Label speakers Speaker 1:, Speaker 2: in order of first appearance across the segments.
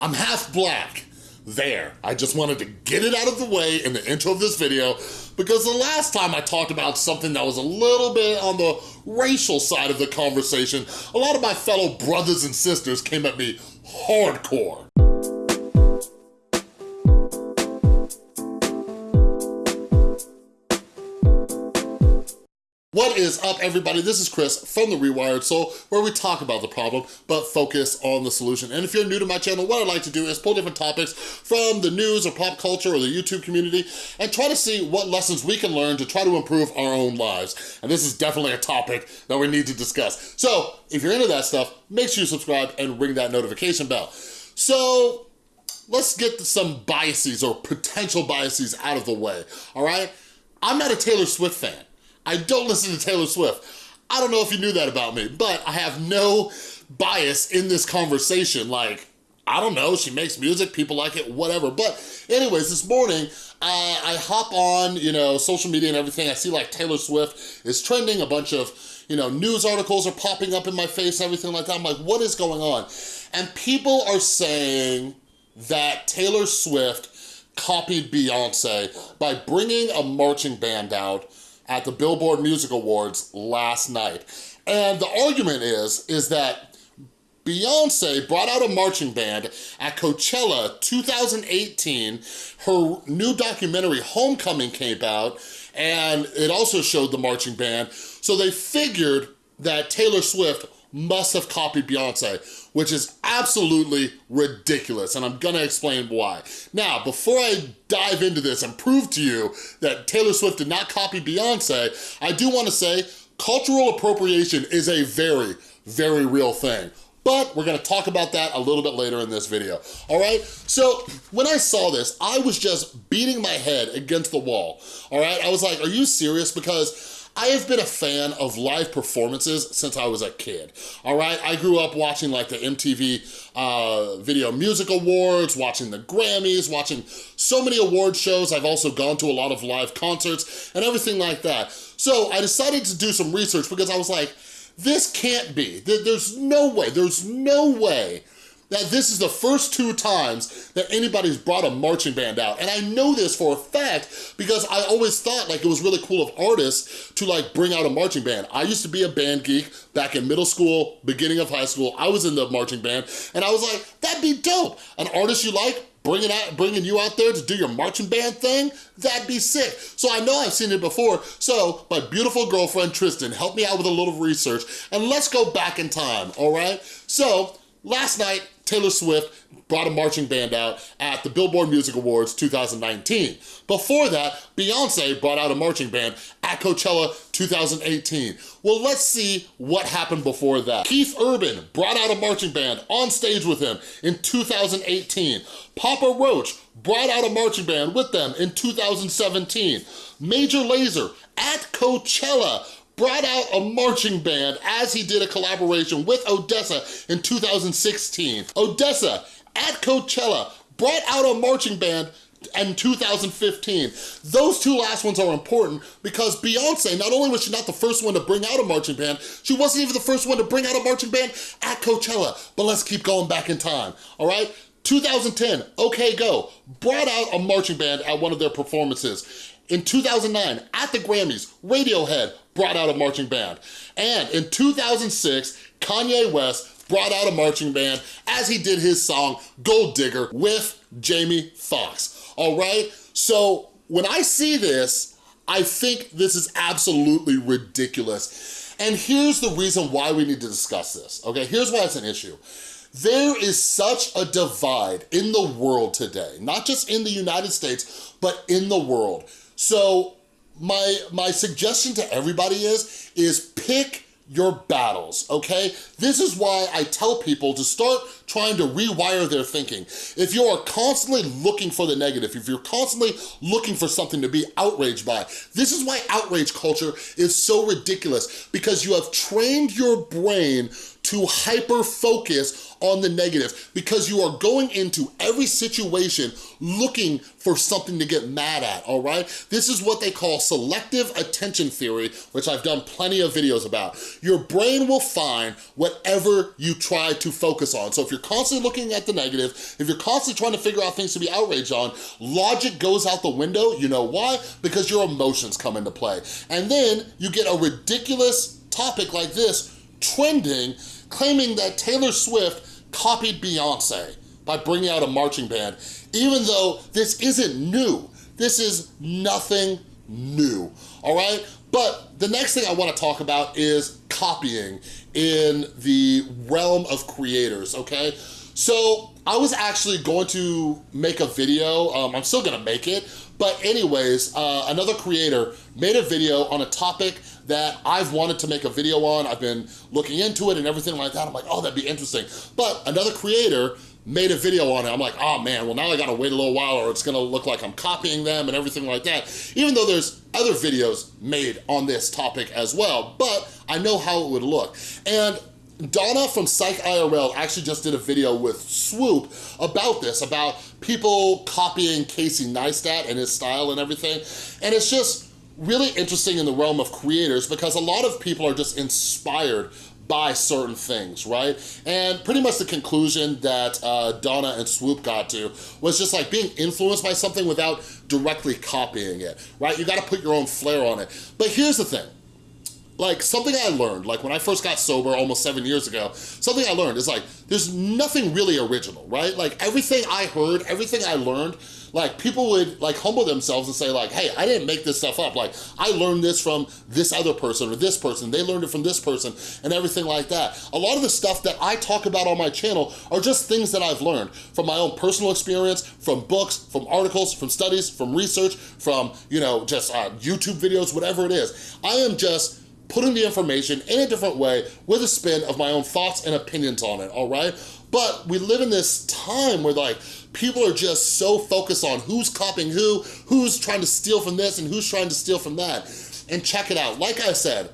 Speaker 1: I'm half black. There, I just wanted to get it out of the way in the intro of this video because the last time I talked about something that was a little bit on the racial side of the conversation, a lot of my fellow brothers and sisters came at me hardcore. What is up, everybody? This is Chris from The Rewired Soul, where we talk about the problem, but focus on the solution. And if you're new to my channel, what I'd like to do is pull different topics from the news or pop culture or the YouTube community and try to see what lessons we can learn to try to improve our own lives. And this is definitely a topic that we need to discuss. So if you're into that stuff, make sure you subscribe and ring that notification bell. So let's get some biases or potential biases out of the way, all right? I'm not a Taylor Swift fan. I don't listen to Taylor Swift. I don't know if you knew that about me, but I have no bias in this conversation. Like, I don't know, she makes music, people like it, whatever. But anyways, this morning, uh, I hop on, you know, social media and everything. I see like Taylor Swift is trending, a bunch of, you know, news articles are popping up in my face, everything like that. I'm like, what is going on? And people are saying that Taylor Swift copied Beyonce by bringing a marching band out at the Billboard Music Awards last night. And the argument is, is that Beyonce brought out a marching band at Coachella 2018. Her new documentary, Homecoming, came out, and it also showed the marching band. So they figured that Taylor Swift must have copied Beyonce, which is absolutely ridiculous, and I'm gonna explain why. Now, before I dive into this and prove to you that Taylor Swift did not copy Beyonce, I do wanna say cultural appropriation is a very, very real thing. But we're gonna talk about that a little bit later in this video, all right? So when I saw this, I was just beating my head against the wall, all right? I was like, are you serious? Because I have been a fan of live performances since I was a kid, all right? I grew up watching like the MTV uh, Video Music Awards, watching the Grammys, watching so many award shows. I've also gone to a lot of live concerts and everything like that. So I decided to do some research because I was like, this can't be. There's no way, there's no way that this is the first two times that anybody's brought a marching band out. And I know this for a fact because I always thought like it was really cool of artists to like bring out a marching band. I used to be a band geek back in middle school, beginning of high school. I was in the marching band and I was like, that'd be dope. An artist you like, bringing out bringing you out there to do your marching band thing that'd be sick so i know i've seen it before so my beautiful girlfriend tristan helped me out with a little research and let's go back in time all right so last night Taylor Swift brought a marching band out at the Billboard Music Awards 2019. Before that, Beyonce brought out a marching band at Coachella 2018. Well, let's see what happened before that. Keith Urban brought out a marching band on stage with him in 2018. Papa Roach brought out a marching band with them in 2017. Major Lazer at Coachella brought out a marching band as he did a collaboration with ODESZA in 2016. ODESZA at Coachella brought out a marching band in 2015. Those two last ones are important because Beyonce, not only was she not the first one to bring out a marching band, she wasn't even the first one to bring out a marching band at Coachella. But let's keep going back in time, all right? 2010, OK Go, brought out a marching band at one of their performances. In 2009, at the Grammys, Radiohead brought out a marching band. And in 2006, Kanye West brought out a marching band as he did his song Gold Digger with Jamie Foxx, all right? So when I see this, I think this is absolutely ridiculous. And here's the reason why we need to discuss this, okay? Here's why it's an issue. There is such a divide in the world today, not just in the United States, but in the world. So my, my suggestion to everybody is, is pick your battles, okay? This is why I tell people to start trying to rewire their thinking. If you are constantly looking for the negative, if you're constantly looking for something to be outraged by, this is why outrage culture is so ridiculous because you have trained your brain to hyper focus on the negative because you are going into every situation looking for something to get mad at, all right? This is what they call selective attention theory, which I've done plenty of videos about. Your brain will find whatever you try to focus on. So if you're constantly looking at the negative, if you're constantly trying to figure out things to be outraged on, logic goes out the window. You know why? Because your emotions come into play. And then you get a ridiculous topic like this trending, claiming that Taylor Swift copied Beyonce by bringing out a marching band, even though this isn't new. This is nothing new, all right? But the next thing I wanna talk about is copying in the realm of creators, okay? So I was actually going to make a video, um, I'm still gonna make it, but anyways, uh, another creator made a video on a topic that I've wanted to make a video on. I've been looking into it and everything like that. I'm like, oh, that'd be interesting. But another creator made a video on it. I'm like, oh man, well now I gotta wait a little while or it's gonna look like I'm copying them and everything like that. Even though there's other videos made on this topic as well, but I know how it would look. And Donna from Psych IRL actually just did a video with Swoop about this, about people copying Casey Neistat and his style and everything. And it's just, really interesting in the realm of creators because a lot of people are just inspired by certain things, right? And pretty much the conclusion that uh, Donna and Swoop got to was just like being influenced by something without directly copying it, right? You gotta put your own flair on it. But here's the thing, like something I learned, like when I first got sober almost seven years ago, something I learned is like, there's nothing really original, right? Like everything I heard, everything I learned like people would like humble themselves and say like, hey, I didn't make this stuff up. Like I learned this from this other person or this person. They learned it from this person and everything like that. A lot of the stuff that I talk about on my channel are just things that I've learned from my own personal experience, from books, from articles, from studies, from research, from, you know, just uh, YouTube videos, whatever it is. I am just putting the information in a different way with a spin of my own thoughts and opinions on it, all right? But we live in this time where like, people are just so focused on who's copying who, who's trying to steal from this and who's trying to steal from that. And check it out, like I said,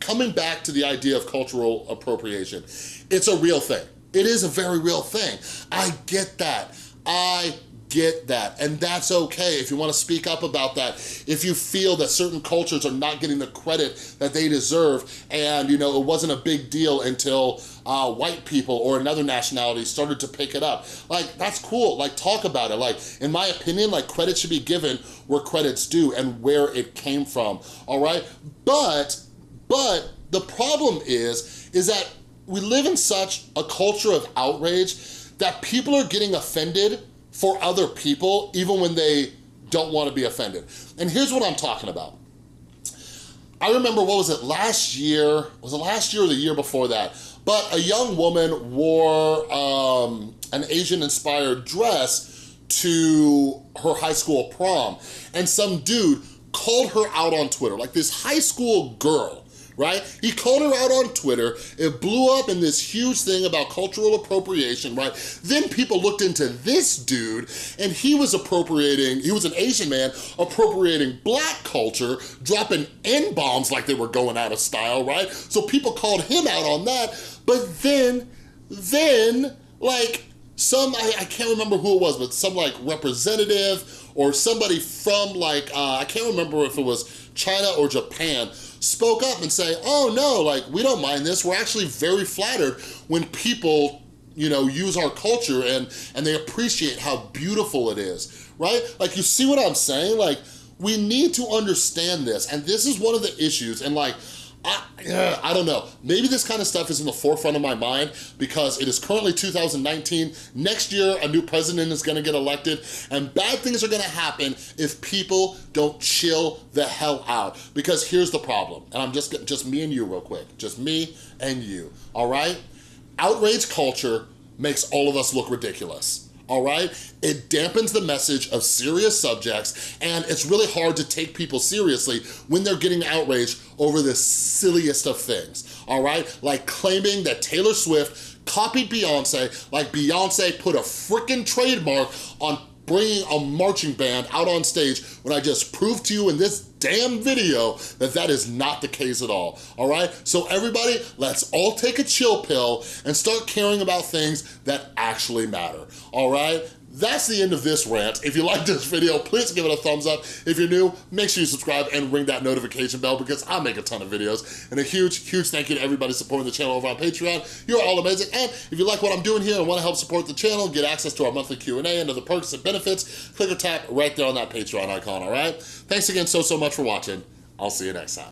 Speaker 1: coming back to the idea of cultural appropriation, it's a real thing. It is a very real thing. I get that. I get that. And that's okay if you wanna speak up about that. If you feel that certain cultures are not getting the credit that they deserve and you know it wasn't a big deal until uh, white people or another nationality started to pick it up. Like, that's cool, like talk about it. Like, in my opinion, like credit should be given where credit's due and where it came from, all right? But, but the problem is, is that we live in such a culture of outrage that people are getting offended for other people, even when they don't want to be offended. And here's what I'm talking about. I remember, what was it, last year, was it last year or the year before that? But a young woman wore um, an Asian-inspired dress to her high school prom. And some dude called her out on Twitter, like this high school girl right? He called her out on Twitter. It blew up in this huge thing about cultural appropriation, right? Then people looked into this dude and he was appropriating, he was an Asian man appropriating black culture, dropping N-bombs like they were going out of style, right? So people called him out on that, but then, then, like, some, I, I can't remember who it was, but some like representative or somebody from like, uh, I can't remember if it was China or Japan, spoke up and say, oh no, like we don't mind this. We're actually very flattered when people you know, use our culture and, and they appreciate how beautiful it is, right? Like you see what I'm saying? Like we need to understand this and this is one of the issues and like, I, I don't know. Maybe this kind of stuff is in the forefront of my mind because it is currently 2019. Next year, a new president is gonna get elected and bad things are gonna happen if people don't chill the hell out. Because here's the problem, and I'm just, just me and you real quick. Just me and you, all right? Outrage culture makes all of us look ridiculous all right? It dampens the message of serious subjects and it's really hard to take people seriously when they're getting outraged over the silliest of things, all right? Like claiming that Taylor Swift copied Beyonce like Beyonce put a freaking trademark on bringing a marching band out on stage when I just proved to you in this damn video that that is not the case at all, all right? So everybody, let's all take a chill pill and start caring about things that actually matter, all right? That's the end of this rant. If you like this video, please give it a thumbs up. If you're new, make sure you subscribe and ring that notification bell because I make a ton of videos. And a huge, huge thank you to everybody supporting the channel over on Patreon. You're all amazing. And if you like what I'm doing here and wanna help support the channel, get access to our monthly Q&A and other perks and benefits, click or tap right there on that Patreon icon, all right? Thanks again so, so much for watching. I'll see you next time.